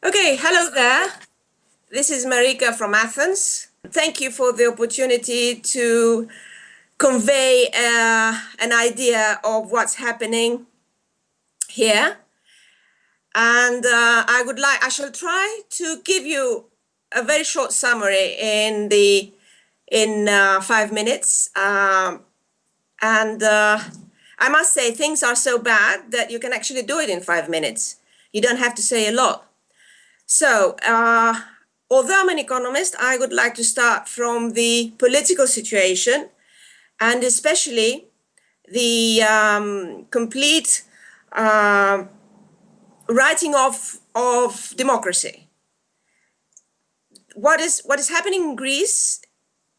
Okay, hello there. This is Marika from Athens. Thank you for the opportunity to convey uh, an idea of what's happening here. And uh, I would like, I shall try to give you a very short summary in the in uh, five minutes. Um, and uh, I must say, things are so bad that you can actually do it in five minutes. You don't have to say a lot. So, uh, although I'm an economist, I would like to start from the political situation and especially the um, complete uh, writing off of democracy. What is, what is happening in Greece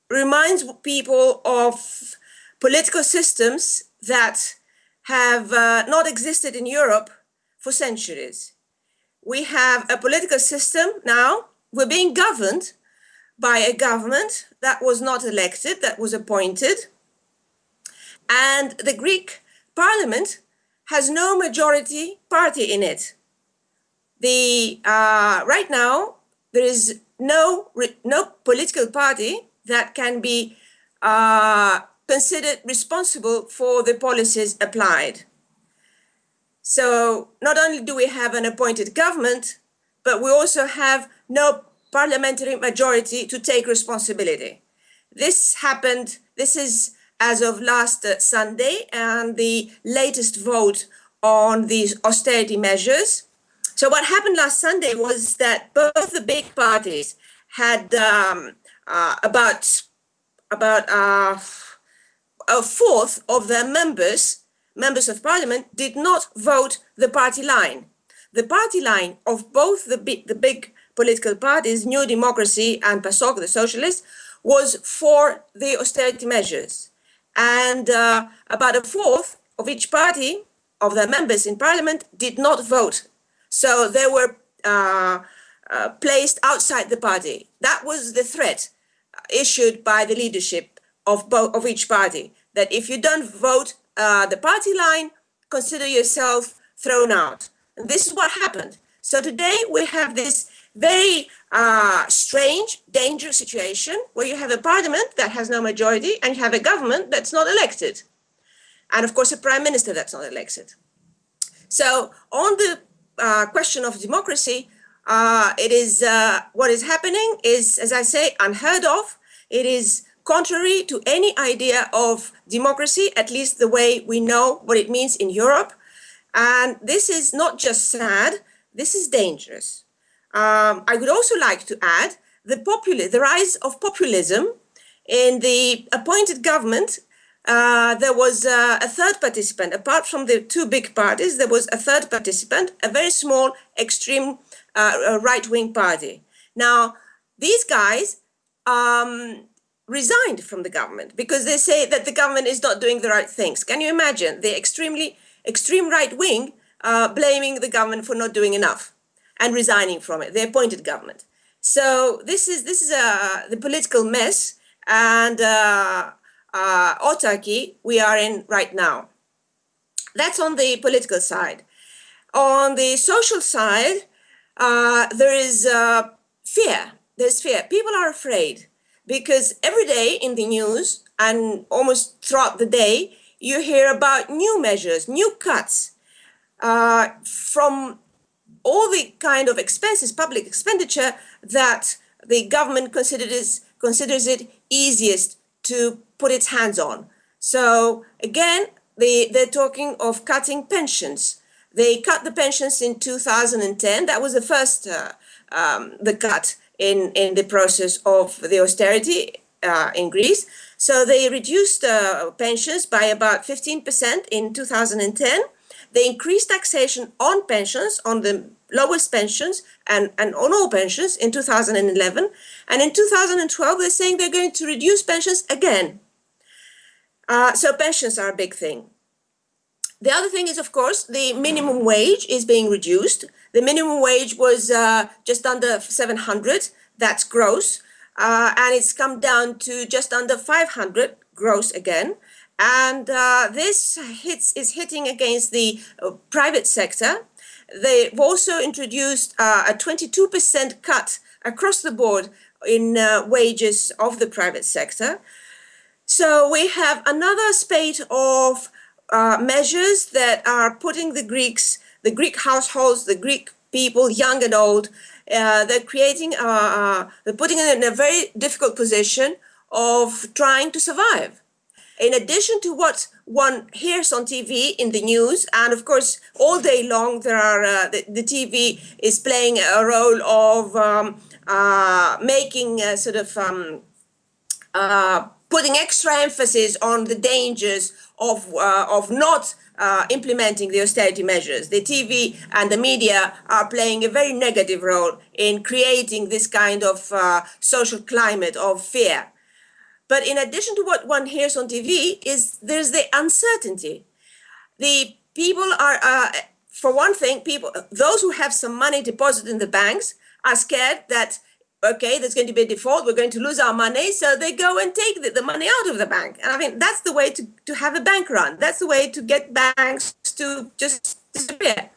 reminds people of political systems that have uh, not existed in Europe for centuries. We have a political system now, we're being governed by a government that was not elected, that was appointed. And the Greek parliament has no majority party in it. The, uh, right now, there is no, no political party that can be uh, considered responsible for the policies applied. So not only do we have an appointed government, but we also have no parliamentary majority to take responsibility. This happened, this is as of last uh, Sunday and the latest vote on these austerity measures. So what happened last Sunday was that both the big parties had um, uh, about about uh, a fourth of their members, members of parliament, did not vote the party line. The party line of both the big, the big political parties, New Democracy and PASOK, the socialists, was for the austerity measures. And uh, about a fourth of each party, of their members in parliament, did not vote. So they were uh, uh, placed outside the party. That was the threat issued by the leadership of both of each party that if you don't vote uh, the party line, consider yourself thrown out. And this is what happened. So today we have this very uh, strange, dangerous situation where you have a parliament that has no majority and you have a government that's not elected. And of course, a prime minister that's not elected. So on the uh, question of democracy, uh, it is uh, what is happening is, as I say, unheard of. It is contrary to any idea of democracy, at least the way we know what it means in Europe. And this is not just sad, this is dangerous. Um, I would also like to add the, the rise of populism in the appointed government. Uh, there was uh, a third participant, apart from the two big parties, there was a third participant, a very small extreme uh, right-wing party. Now, these guys um, resigned from the government because they say that the government is not doing the right things. Can you imagine the extremely extreme right-wing uh, blaming the government for not doing enough and resigning from it, the appointed government. So this is this is uh, the political mess and uh, uh, autarky we are in right now. That's on the political side. On the social side, uh, there is uh, fear. There's fear. People are afraid because every day in the news and almost throughout the day, you hear about new measures, new cuts uh, from all the kind of expenses, public expenditure that the government considers, considers it easiest to put its hands on. So again, they, they're talking of cutting pensions, they cut the pensions in 2010. That was the first uh, um, the cut in, in the process of the austerity uh, in Greece. So they reduced uh, pensions by about 15% in 2010. They increased taxation on pensions, on the lowest pensions and, and on all pensions in 2011. And in 2012, they're saying they're going to reduce pensions again. Uh, so pensions are a big thing. The other thing is, of course, the minimum wage is being reduced. The minimum wage was uh, just under 700, that's gross, uh, and it's come down to just under 500 gross again. And uh, this hits is hitting against the uh, private sector. they've also introduced uh, a 22% cut across the board in uh, wages of the private sector. So we have another spate of uh, measures that are putting the Greeks, the Greek households, the Greek people, young and old, uh, they're creating, uh, uh, they're putting them in a very difficult position of trying to survive. In addition to what one hears on TV in the news, and of course, all day long, there are uh, the, the, TV is playing a role of um, making sort of um, putting extra emphasis on the dangers of of not uh, implementing the austerity measures. The TV and the media are playing a very negative role in creating this kind of uh, social climate of fear. But in addition to what one hears on TV, is there's the uncertainty. The people are, uh, for one thing, people those who have some money deposited in the banks are scared that okay, there's going to be a default, we're going to lose our money. So they go and take the, the, money out of the bank. And I mean, that's the way to, to have a bank run. That's the way to get banks to just disappear.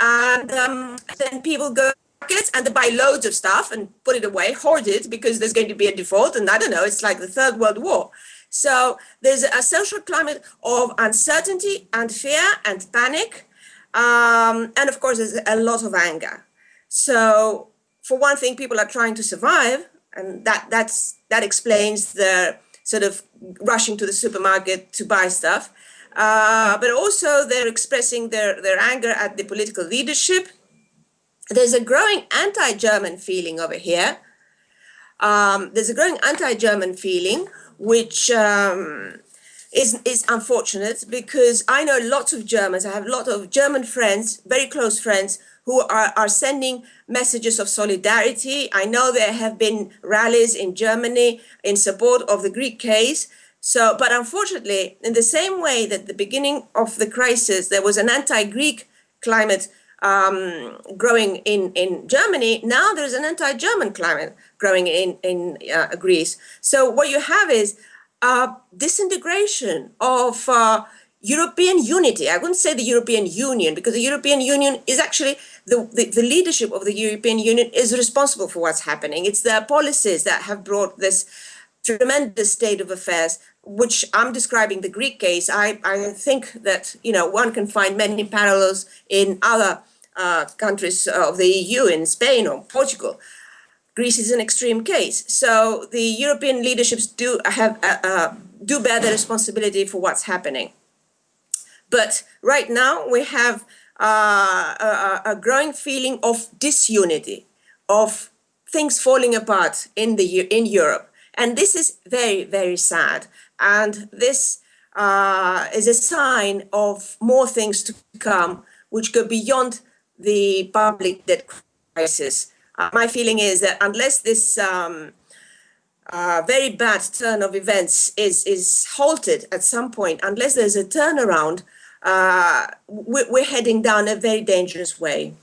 And um, then people go markets and they buy loads of stuff and put it away, hoard it because there's going to be a default. And I don't know, it's like the Third World War. So there's a social climate of uncertainty and fear and panic. Um, and of course, there's a lot of anger. So for one thing, people are trying to survive, and that that's that explains the sort of rushing to the supermarket to buy stuff. Uh, but also they're expressing their, their anger at the political leadership. There's a growing anti-German feeling over here. Um, there's a growing anti-German feeling, which um, is, is unfortunate because I know lots of Germans. I have a lot of German friends, very close friends, who are, are sending messages of solidarity. I know there have been rallies in Germany in support of the Greek case. So, but unfortunately, in the same way that the beginning of the crisis, there was an anti-Greek climate um, growing in, in Germany, now there's an anti-German climate growing in, in uh, Greece. So what you have is a disintegration of uh, European unity. I wouldn't say the European Union because the European Union is actually the, the, the, leadership of the European Union is responsible for what's happening. It's their policies that have brought this tremendous state of affairs, which I'm describing the Greek case. I, I think that, you know, one can find many parallels in other uh, countries of the EU, in Spain or Portugal. Greece is an extreme case. So the European leaderships do have uh, uh, do bear the responsibility for what's happening. But right now we have uh, a, growing feeling of disunity, of things falling apart in the in Europe, and this is very very sad. And this uh, is a sign of more things to come, which go beyond the public debt crisis. Uh, my feeling is that unless this um, uh, very bad turn of events is is halted at some point, unless there's a turnaround, we're heading down a very dangerous way.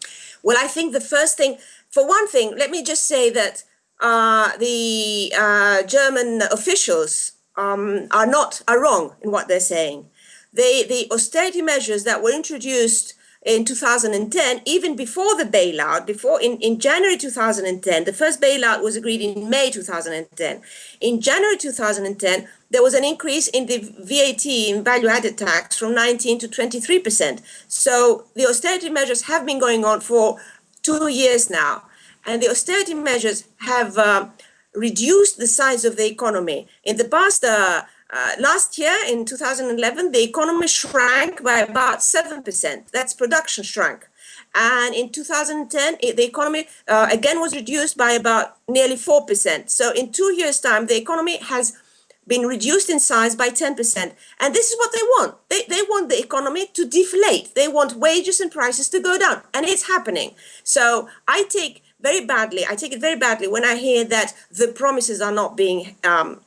Well, I think the first thing, for one thing, let me just say that uh, the uh, German officials um, are not are wrong in what they're saying. They, the austerity measures that were introduced in 2010, even before the bailout, before in, in January 2010, the first bailout was agreed in May 2010. In January 2010, there was an increase in the VAT in value added tax from 19 to 23%. So the austerity measures have been going on for two years now. And the austerity measures have uh, reduced the size of the economy. In the past, uh, uh, last year, in 2011, the economy shrank by about 7%. That's production shrank. And in 2010, it, the economy uh, again was reduced by about nearly 4%. So in two years' time, the economy has been reduced in size by 10%. And this is what they want. They, they want the economy to deflate. They want wages and prices to go down. And it's happening. So I take very badly, I take it very badly when I hear that the promises are not being um,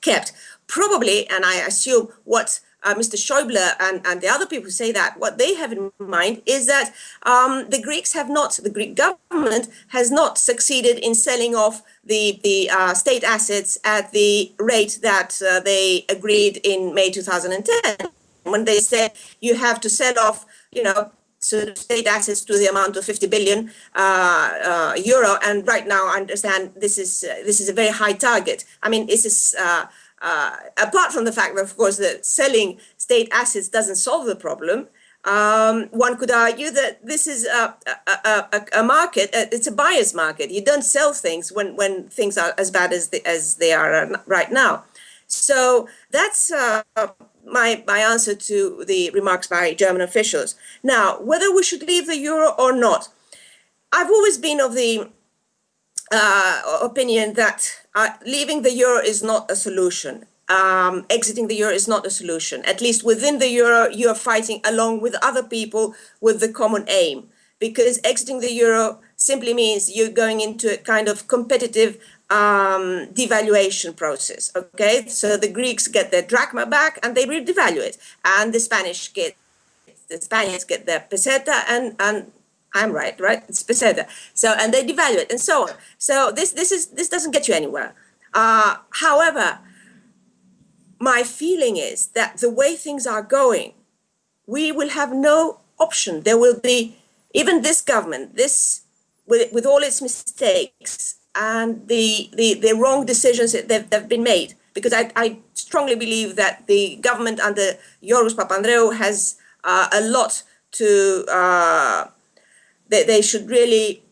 kept probably, and I assume what uh, Mr. Schäuble and, and the other people say that, what they have in mind is that um, the Greeks have not, the Greek government has not succeeded in selling off the, the uh, state assets at the rate that uh, they agreed in May 2010. When they said you have to sell off, you know, sort of state assets to the amount of 50 billion uh, uh, euro. And right now, I understand this is uh, this is a very high target. I mean, this is uh, uh, apart from the fact that, of course, that selling state assets doesn't solve the problem. Um, one could argue that this is a, a, a, a, market, it's a buyer's market. You don't sell things when, when things are as bad as, the, as they are right now. So that's uh, my, my answer to the remarks by German officials. Now, whether we should leave the euro or not, I've always been of the uh, opinion that uh, leaving the euro is not a solution. Um, exiting the euro is not a solution. At least within the euro, you are fighting along with other people with the common aim. Because exiting the euro simply means you're going into a kind of competitive um, devaluation process. Okay, so the Greeks get their drachma back and they redevalue it, and the Spanish get the Spaniards get their peseta, and and I'm right, right? It's peseta. So and they devalue it, and so on. So this this is this doesn't get you anywhere. Uh, however, my feeling is that the way things are going, we will have no option. There will be even this government, this with, with all its mistakes, and the, the, the wrong decisions that have, been made. Because I, I strongly believe that the government under Giorgos Papandreou has uh, a lot to, uh, they, they should really,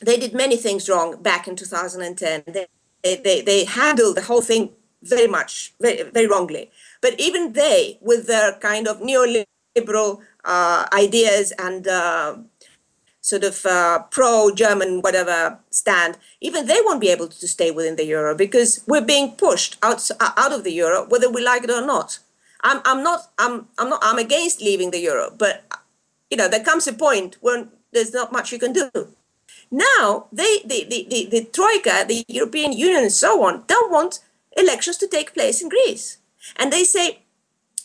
they did many things wrong back in 2010. They, they, they handled the whole thing very much, very, very wrongly. But even they, with their kind of neoliberal uh, ideas and uh, sort of uh, pro-German whatever stand, even they won't be able to stay within the euro because we're being pushed out out of the euro whether we like it or not. I'm I'm not I'm I'm not I'm against leaving the euro, but you know there comes a point when there's not much you can do. Now they the the the, the troika, the European Union, and so on don't want elections to take place in Greece, and they say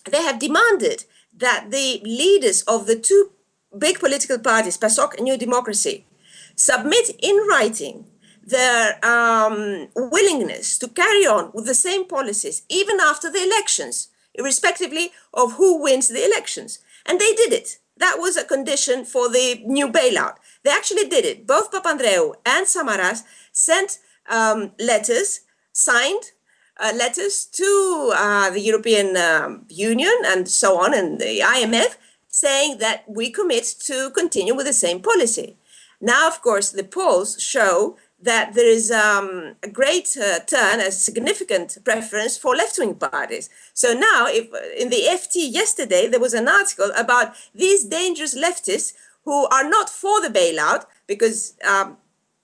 they have demanded that the leaders of the two big political parties, PASOK and New Democracy, submit in writing their um, willingness to carry on with the same policies even after the elections, irrespectively of who wins the elections. And they did it. That was a condition for the new bailout. They actually did it. Both Papandreou and Samaras sent um, letters, signed uh, letters to uh, the European um, Union and so on, and the IMF, saying that we commit to continue with the same policy. Now, of course, the polls show that there is um, a great uh, turn, a significant preference for left-wing parties. So now, if in the FT yesterday, there was an article about these dangerous leftists who are not for the bailout because, um,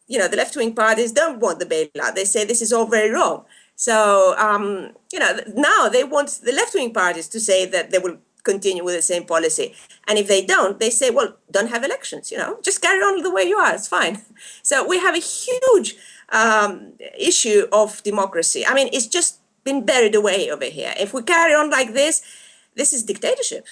you know, the left-wing parties don't want the bailout. They say this is all very wrong. So, um, you know, now they want the left-wing parties to say that they will continue with the same policy. And if they don't, they say, well, don't have elections, you know, just carry on the way you are, it's fine. So we have a huge um, issue of democracy. I mean, it's just been buried away over here. If we carry on like this, this is dictatorship.